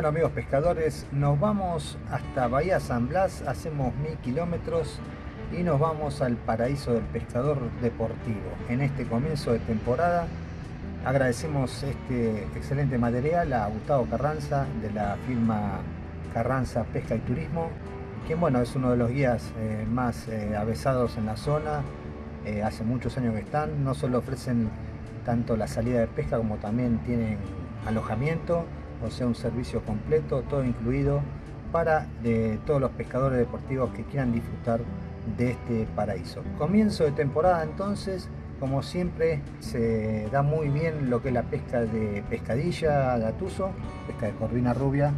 Bueno amigos pescadores, nos vamos hasta Bahía San Blas, hacemos mil kilómetros y nos vamos al paraíso del pescador deportivo. En este comienzo de temporada agradecemos este excelente material a Gustavo Carranza de la firma Carranza Pesca y Turismo, quien bueno es uno de los guías eh, más eh, avesados en la zona, eh, hace muchos años que están, no solo ofrecen tanto la salida de pesca como también tienen alojamiento, o sea un servicio completo, todo incluido para todos los pescadores deportivos que quieran disfrutar de este paraíso. Comienzo de temporada entonces, como siempre se da muy bien lo que es la pesca de pescadilla, gatuso, pesca de corvina rubia,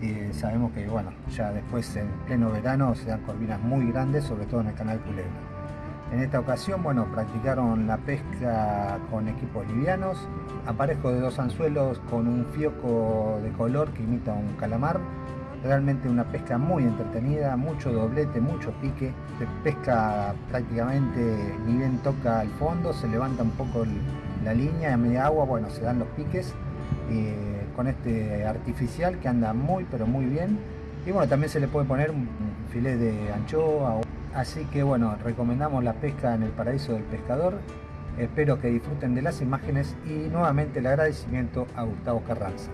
y sabemos que bueno, ya después en pleno verano se dan corvinas muy grandes, sobre todo en el canal Culebra. En esta ocasión, bueno, practicaron la pesca con equipos livianos, aparejo de dos anzuelos con un fioco de color que imita un calamar, realmente una pesca muy entretenida, mucho doblete, mucho pique, se pesca prácticamente ni bien toca al fondo, se levanta un poco la línea a media agua, bueno, se dan los piques eh, con este artificial que anda muy pero muy bien. Y bueno, también se le puede poner un filet de anchoa Así que bueno, recomendamos la pesca en el paraíso del pescador. Espero que disfruten de las imágenes y nuevamente el agradecimiento a Gustavo Carranza.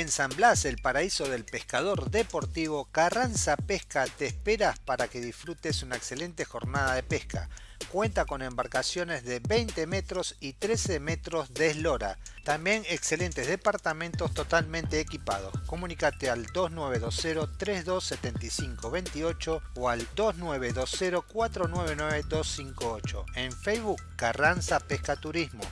En San Blas, el paraíso del pescador deportivo, Carranza Pesca te esperas para que disfrutes una excelente jornada de pesca. Cuenta con embarcaciones de 20 metros y 13 metros de eslora. También excelentes departamentos totalmente equipados. Comunicate al 2920 3275 28 o al 2920 499 258. En Facebook Carranza Pesca Turismo.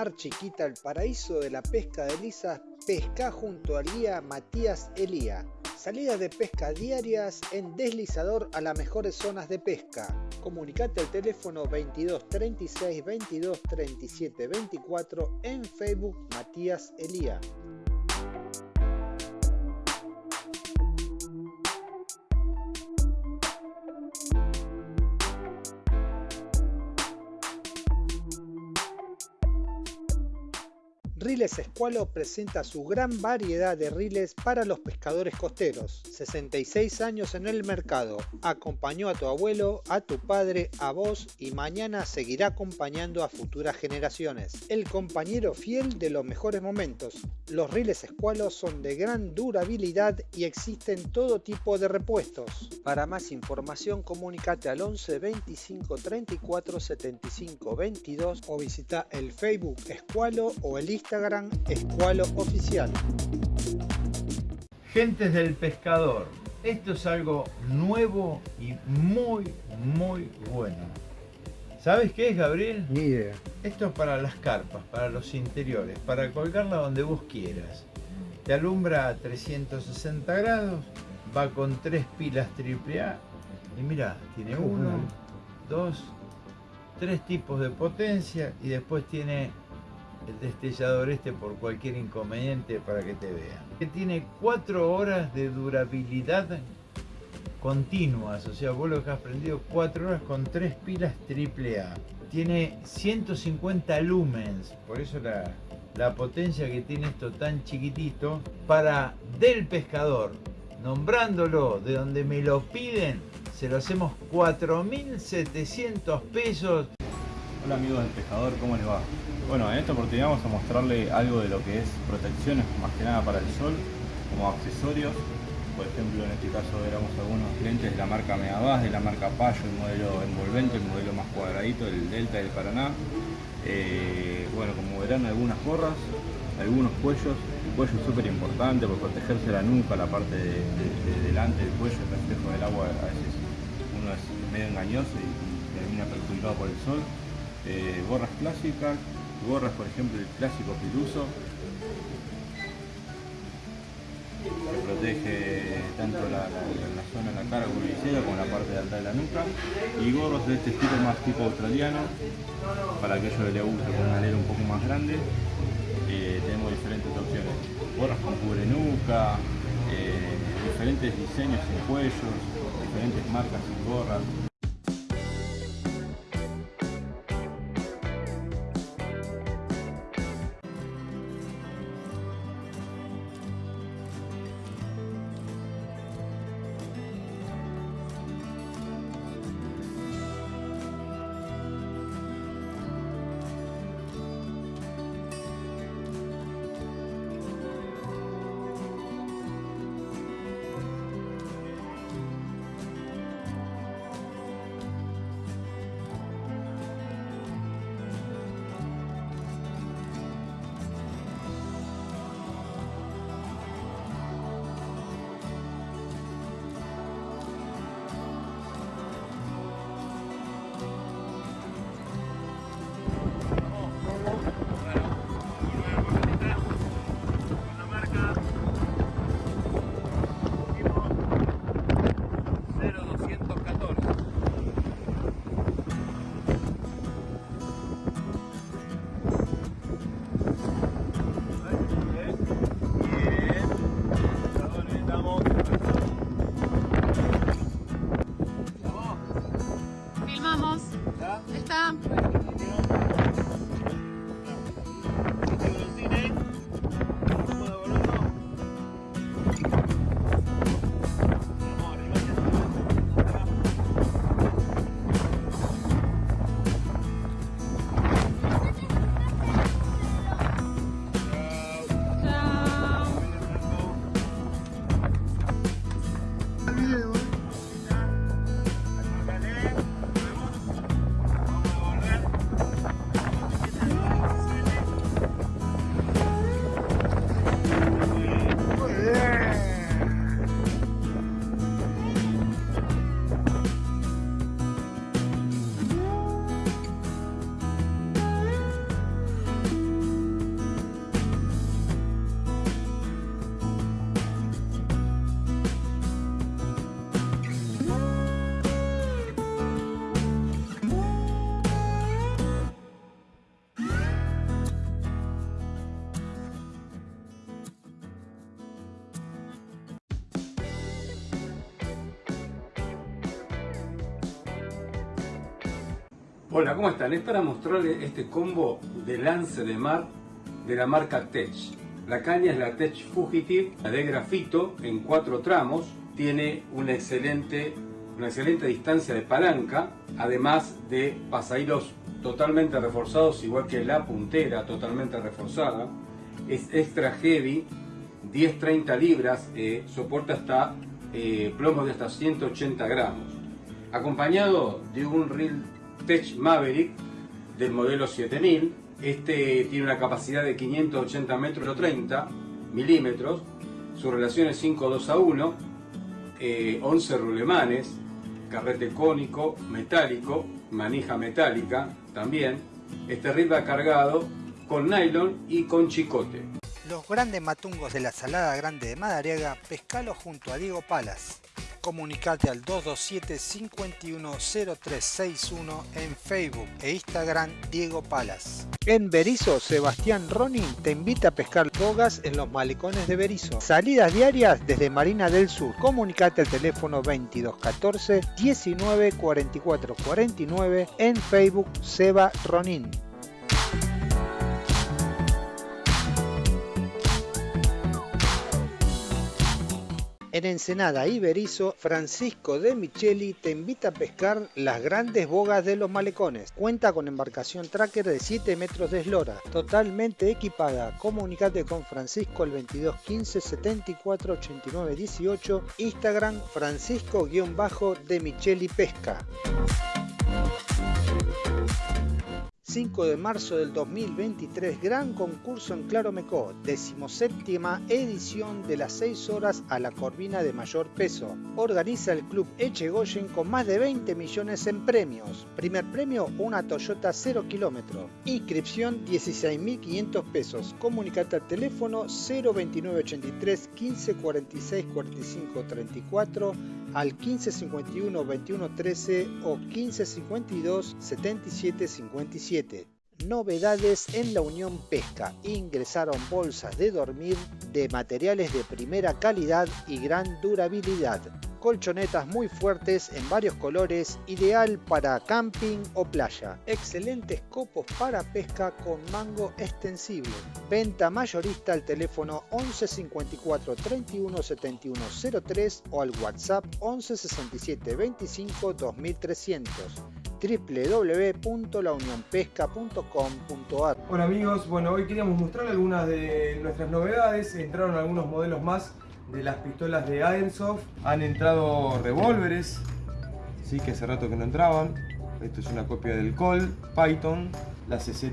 Mar Chiquita, el paraíso de la pesca de lisas, pesca junto al guía Matías Elía. Salidas de pesca diarias en deslizador a las mejores zonas de pesca. Comunicate al teléfono 22 36 22 37 24 en Facebook Matías Elía. Riles Escualo presenta su gran variedad de riles para los pescadores costeros. 66 años en el mercado. Acompañó a tu abuelo, a tu padre, a vos y mañana seguirá acompañando a futuras generaciones. El compañero fiel de los mejores momentos. Los riles Escualo son de gran durabilidad y existen todo tipo de repuestos. Para más información comunícate al 11 25 34 75 22 o visita el Facebook Escualo o el Instagram Escualo Oficial. Gentes del pescador, esto es algo nuevo y muy, muy bueno. ¿Sabes qué es, Gabriel? Ni idea. Esto es para las carpas, para los interiores, para colgarla donde vos quieras. Te alumbra a 360 grados, va con tres pilas AAA y mira, tiene uno, dos, tres tipos de potencia y después tiene el destellador este por cualquier inconveniente para que te vean. Que tiene cuatro horas de durabilidad continuas, o sea, vos lo has prendido cuatro horas con tres pilas AAA. Tiene 150 lumens, por eso la, la potencia que tiene esto tan chiquitito para del pescador, nombrándolo de donde me lo piden, se lo hacemos 4.700 pesos. Hola amigos del pescador, ¿cómo les va? Bueno, en esta oportunidad vamos a mostrarle algo de lo que es protecciones, más que nada para el sol, como accesorios. Por ejemplo, en este caso éramos algunos clientes de la marca Meabas, de la marca Payo, el modelo envolvente, el modelo más cuadradito, el Delta del Paraná. Eh, bueno, como verán algunas gorras, algunos cuellos, el cuello es súper importante por protegerse la nuca, la parte de, delante del cuello, el reflejo del agua a veces uno es medio engañoso y, termina perjudicado por el sol. Eh, gorras clásicas, gorras por ejemplo el clásico piluso, que protege tanto la, zona de la cara como visera como la parte de alta de la nuca y gorros de este estilo más tipo australiano para aquellos que les guste con una alero un poco más grande eh, tenemos diferentes opciones. Gorras con cubre nuca eh, diferentes diseños en cuellos diferentes marcas en gorras Hola, ¿cómo están? Es para mostrarles este combo de lance de mar de la marca Tech. La caña es la Tech Fugitive de grafito en cuatro tramos. Tiene una excelente, una excelente distancia de palanca, además de pasahilos totalmente reforzados, igual que la puntera totalmente reforzada. Es extra heavy, 10-30 libras, eh, soporta hasta eh, plomos de hasta 180 gramos. Acompañado de un Real Tech Maverick del modelo 7000. Este tiene una capacidad de 580 metros o 30 milímetros. Su relación es 5-2 a 1. 11 eh, rulemanes, carrete cónico, metálico, manija metálica también. Este reel cargado con nylon y con chicote. Los grandes matungos de la Salada Grande de Madariaga, pescalo junto a Diego Palas. Comunicate al 227-510361 en Facebook e Instagram Diego Palas. En Berizo, Sebastián Ronin te invita a pescar bogas en los malecones de Berizo. Salidas diarias desde Marina del Sur. Comunicate al teléfono 2214 19 44 49 en Facebook Seba Ronin. En Ensenada y Berizo, Francisco de Micheli te invita a pescar las grandes bogas de los malecones. Cuenta con embarcación tracker de 7 metros de eslora, totalmente equipada. Comunicate con Francisco al 22 15 74 89 18, Instagram Francisco-de Micheli Pesca. 5 de marzo del 2023, gran concurso en Claromecó, decimoséptima edición de las 6 horas a la corvina de mayor peso. Organiza el club Echegoyen con más de 20 millones en premios. Primer premio, una Toyota 0 kilómetro. Inscripción 16.500 pesos. Comunicate al teléfono 02983 15 46 45 34 al 1551 21 13 o 1552 77 57. Novedades en la Unión Pesca. Ingresaron bolsas de dormir de materiales de primera calidad y gran durabilidad colchonetas muy fuertes en varios colores, ideal para camping o playa. Excelentes copos para pesca con mango extensible. Venta mayorista al teléfono 11 54 31 71 03 o al WhatsApp 11 67 25 2300 www.launionpesca.com.ar Hola amigos, bueno hoy queríamos mostrar algunas de nuestras novedades, entraron algunos modelos más de las pistolas de Airsoft. Han entrado revólveres, sí, que hace rato que no entraban. Esto es una copia del Colt, Python, la CZ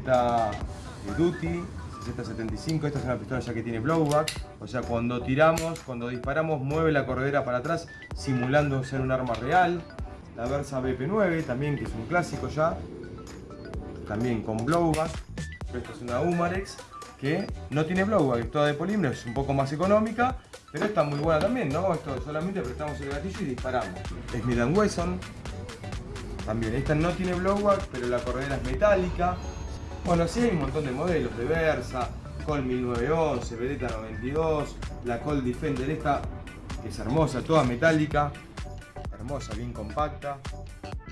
Duty, CZ75. Esta es una pistola ya que tiene blowback. O sea, cuando tiramos, cuando disparamos, mueve la corredera para atrás, simulando ser un arma real. La Versa BP9 también, que es un clásico ya. También con blowback. Esta es una Umarex que no tiene blowback, es toda de polímero, es un poco más económica pero está muy buena también, ¿no? Esto solamente apretamos el gatillo y disparamos. Smith Wesson. También, esta no tiene blowback, pero la corredera es metálica. Bueno, sí hay un montón de modelos de Versa, Colt 1911, Beretta 92, la Colt Defender esta, que es hermosa, toda metálica, hermosa, bien compacta,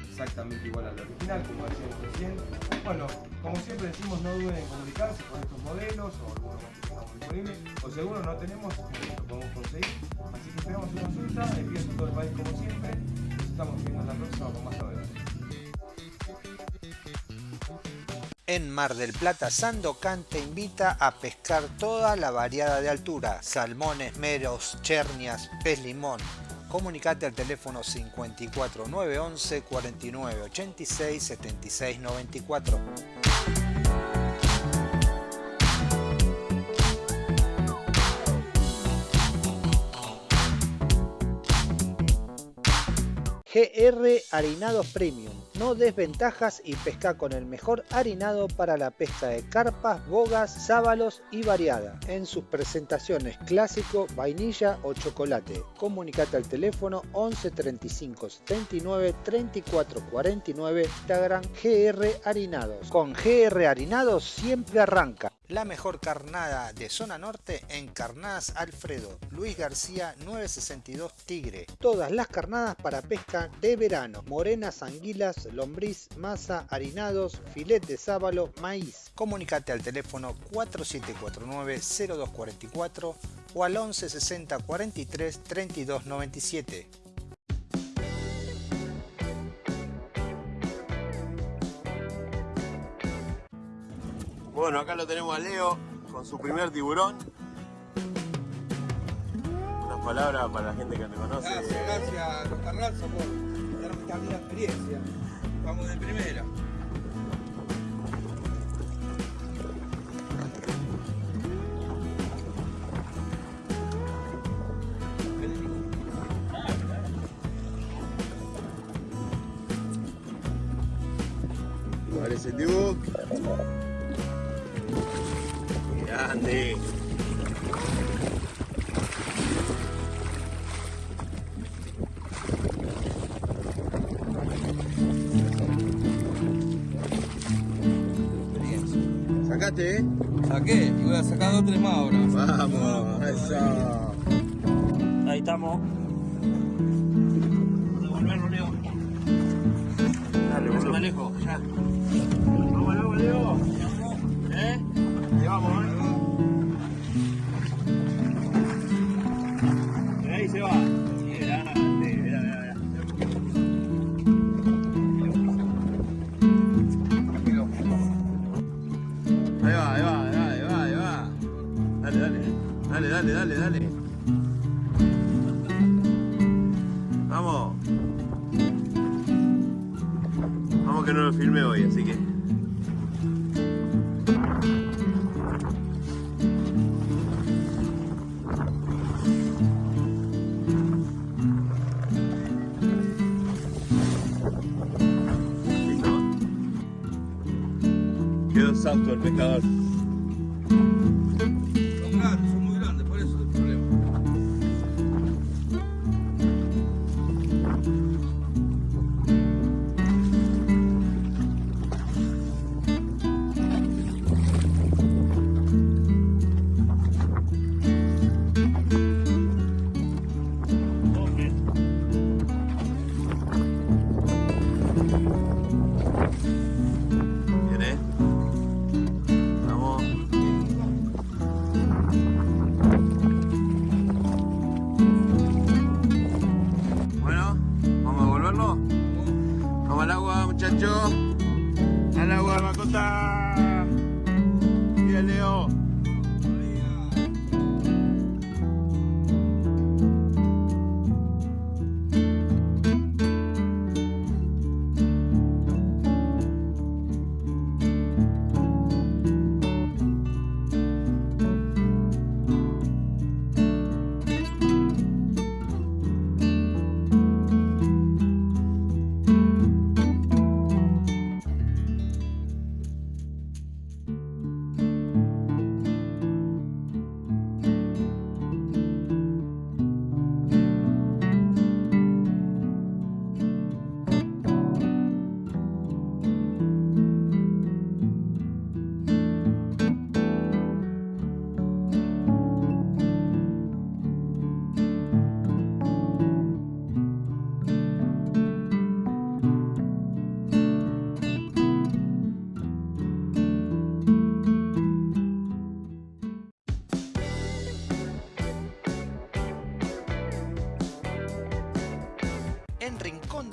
exactamente igual a la original, como decíamos recién. Bueno, como siempre decimos, no duden en comunicarse con estos modelos o algunos o si alguno no tenemos, lo podemos conseguir. Así que esperamos su consulta, envíos a todo el país como siempre. Nos estamos viendo en la próxima con más novedades. En Mar del Plata, Sandocan te invita a pescar toda la variada de altura, salmones, meros, chernias, pez limón. Comunicate al teléfono 54 911 49 GR Harinados Premium. No desventajas y pesca con el mejor harinado para la pesca de carpas, bogas, sábalos y variada. En sus presentaciones clásico, vainilla o chocolate. Comunicate al teléfono 11 35 79 34 49 Instagram GR Harinados. Con GR Harinados siempre arranca. La mejor carnada de zona norte en Carnadas Alfredo, Luis García 962 Tigre. Todas las carnadas para pesca de verano, morenas, anguilas, lombriz, masa, harinados, filet de sábalo, maíz. Comunicate al teléfono 4749-0244 o al 11 60 43 32 97. Bueno, acá lo tenemos a Leo con su primer tiburón. Unas palabras para la gente que te conoce. Gracias, gracias, Costa Raza, por darme esta linda experiencia. Vamos de primera. Sacaste, eh. Saqué y voy a sacar dos tres más ahora. Vamos, eso. Ahí estamos. God.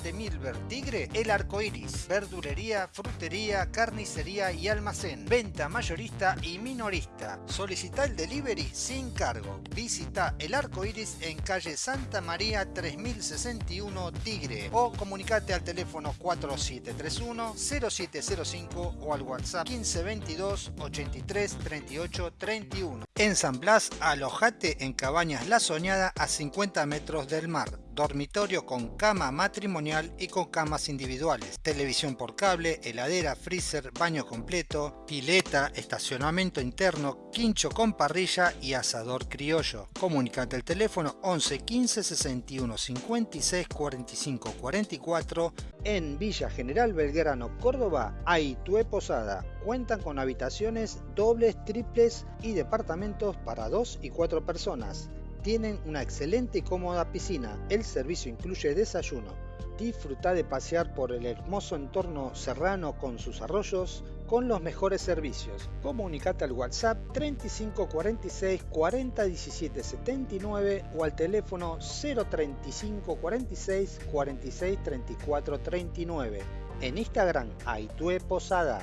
De Milver Tigre, El Arco Iris, verdulería, frutería, carnicería y almacén, venta mayorista y minorista. Solicita el delivery sin cargo. Visita El Arco Iris en calle Santa María 3061 Tigre o comunicate al teléfono 4731-0705 o al WhatsApp 1522 83 38 31. En San Blas, alojate en Cabañas La Soñada a 50 metros del mar. Dormitorio con cama matrimonial y con camas individuales, televisión por cable, heladera, freezer, baño completo, pileta, estacionamiento interno, quincho con parrilla y asador criollo. Comunicate al teléfono 11 15 61 56 45 44 en Villa General Belgrano, Córdoba, Aitue Posada. Cuentan con habitaciones dobles, triples y departamentos para dos y cuatro personas. Tienen una excelente y cómoda piscina. El servicio incluye desayuno. Disfruta de pasear por el hermoso entorno serrano con sus arroyos con los mejores servicios. Comunicate al WhatsApp 3546 40 17 79 o al teléfono 035 46 46 34 39. En Instagram, Aitue Posada.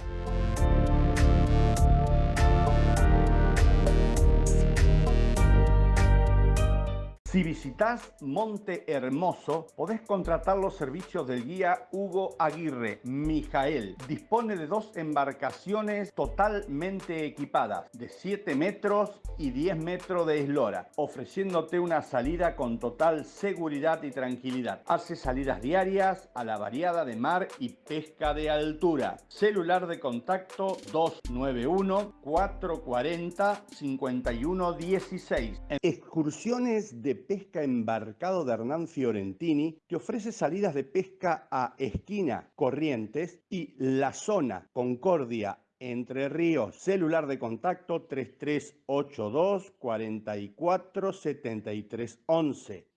Si visitas Monte Hermoso, podés contratar los servicios del guía Hugo Aguirre, Mijael. Dispone de dos embarcaciones totalmente equipadas, de 7 metros y 10 metros de eslora, ofreciéndote una salida con total seguridad y tranquilidad. Hace salidas diarias a la variada de mar y pesca de altura. Celular de contacto 291 440 5116. Excursiones de pesca embarcado de Hernán Fiorentini que ofrece salidas de pesca a Esquina, Corrientes y La Zona, Concordia, Entre Ríos. Celular de contacto 3382 44 73 11.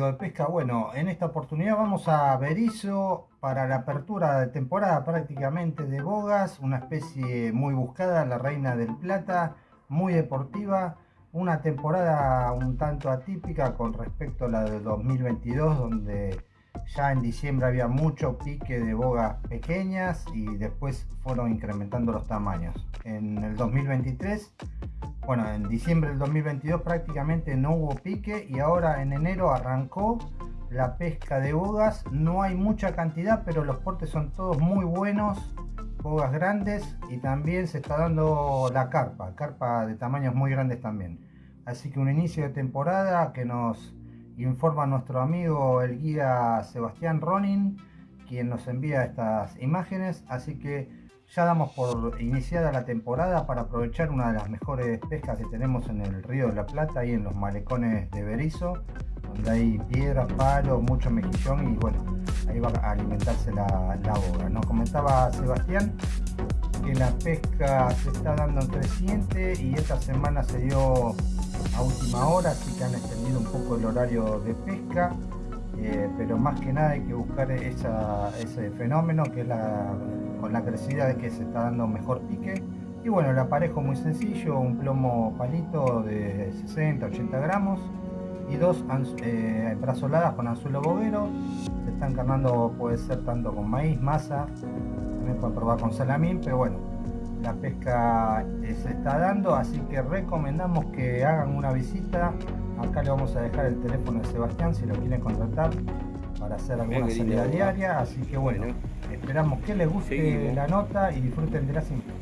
¿Cómo están amigos de pesca? Bueno, en esta oportunidad vamos a Berizo para la apertura de temporada prácticamente de bogas, una especie muy buscada, la reina del plata, muy deportiva, una temporada un tanto atípica con respecto a la de 2022 donde ya en diciembre había mucho pique de bogas pequeñas y después fueron incrementando los tamaños. En el 2023 bueno, en diciembre del 2022 prácticamente no hubo pique y ahora en enero arrancó la pesca de bogas. No hay mucha cantidad, pero los portes son todos muy buenos, bogas grandes y también se está dando la carpa, carpa de tamaños muy grandes también. Así que un inicio de temporada que nos informa nuestro amigo el guía Sebastián Ronin, quien nos envía estas imágenes. Así que ya damos por iniciada la temporada para aprovechar una de las mejores pescas que tenemos en el río de la Plata y en los malecones de Berizo, donde hay piedras, palos, mucho mejillón y bueno, ahí va a alimentarse la, la boga. Nos comentaba Sebastián que la pesca se está dando en creciente y esta semana se dio a última hora, así que han extendido un poco el horario de pesca. Eh, pero más que nada hay que buscar esa, ese fenómeno que es la, con la crecida de que se está dando mejor pique y bueno el aparejo muy sencillo un plomo palito de 60 80 gramos y dos eh, brazoladas con anzuelo boguero se están carnando puede ser tanto con maíz masa también pueden probar con salamín pero bueno la pesca eh, se está dando así que recomendamos que hagan una visita acá le vamos a dejar el teléfono de Sebastián si lo quieren contratar para hacer alguna salida diaria así que bueno, esperamos que les guste Seguimos. la nota y disfruten de la cinta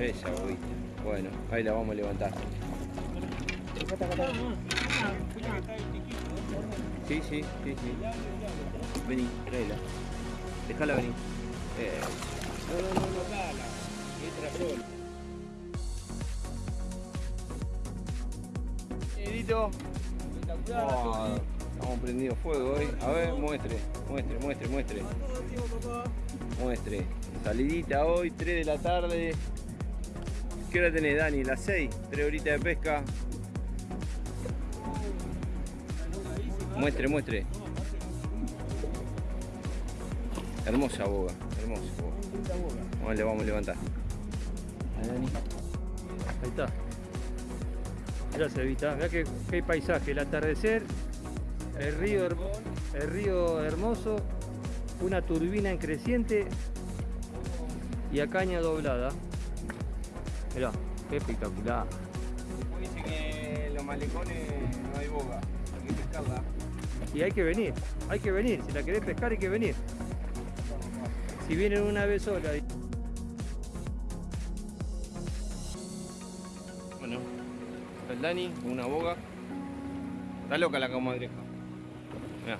Esa. Bueno, ahí la vamos a levantar. Sí, sí, sí, sí. Vení, tráela. Déjala venir. Eh. No, no, no, no, dala. Entra sola. Edito. Estamos prendidos fuego hoy. A ver, muestre, muestre, muestre, muestre. Muestre. Salidita hoy, 3 de la tarde. ¿Qué hora tenés, Dani? Las 6, 3 horitas de pesca. Muestre, muestre. Hermosa boga. Hermoso. Vamos, le vamos a levantar. Ahí, está. Mirá se vista, mirá qué, qué paisaje, el atardecer, el río, el río hermoso, una turbina en creciente y a caña doblada. Mirá, qué espectacular. Dice que en los malecones no hay boga, hay que pescarla. Y hay que venir, hay que venir, si la querés pescar hay que venir. Si vienen una vez sola. Bueno, está el Dani con una boga. Está loca la comadreja. Mirá,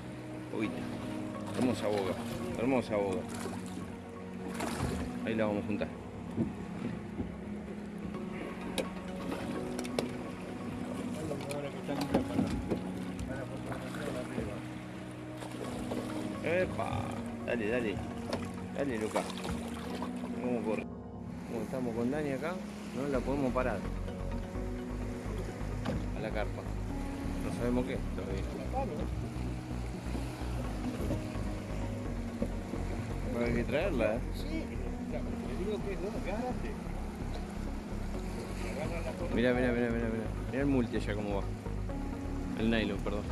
boguita. Hermosa boga, hermosa boga. Ahí la vamos a juntar. Epa, dale, dale. Dale, Luca. ¿Cómo corre? Como estamos con Dani acá, no la podemos parar. A la carpa. No sabemos qué todavía. Hay que traerla, ¿eh? Mira, mira, mira, mira, mira. Mira el multi allá cómo va. El nylon, perdón.